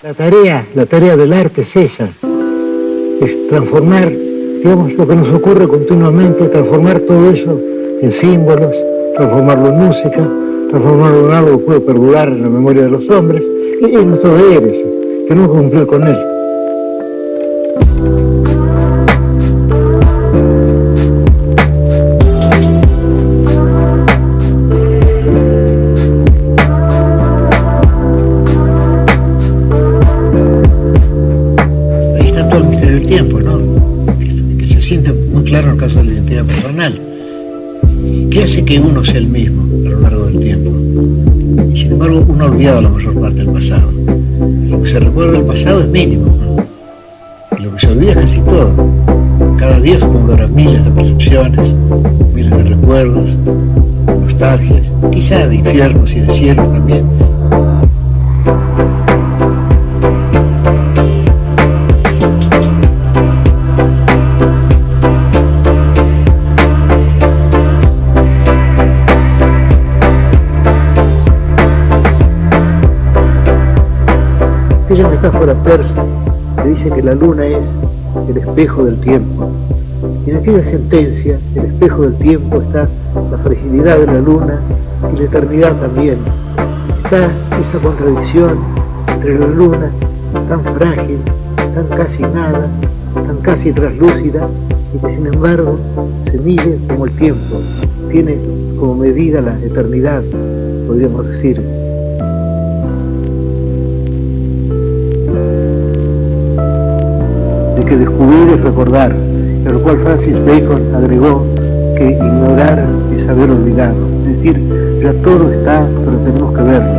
La tarea, la tarea del arte es esa, es transformar, digamos, lo que nos ocurre continuamente, transformar todo eso en símbolos, transformarlo en música, transformarlo en algo que puede perdurar en la memoria de los hombres, y es nuestro deber ese, tenemos que cumplir con él. Todo el misterio del tiempo, ¿no? Que, se siente muy claro en el caso de la identidad personal. ¿Qué hace que uno sea el mismo a lo largo del tiempo? Y sin embargo, uno ha olvidado la mayor parte del pasado. Lo que se recuerda del pasado es mínimo. Y lo que se olvida es casi todo. Cada día que habrá miles de percepciones, miles de recuerdos, nostalgias, quizá de infiernos y de cielos también. Aquella metáfora persa que dice que la luna es el espejo del tiempo. Y en aquella sentencia, el espejo del tiempo, está la fragilidad de la luna y la eternidad también. Está esa contradicción entre la luna, tan frágil, tan casi nada, tan casi traslúcida, y que sin embargo se mide como el tiempo, tiene como medida la eternidad, podríamos decir. Que descubrir es recordar, a lo cual Francis Bacon agregó que ignorar es haber olvidado. Es decir, ya todo está, pero tenemos que verlo.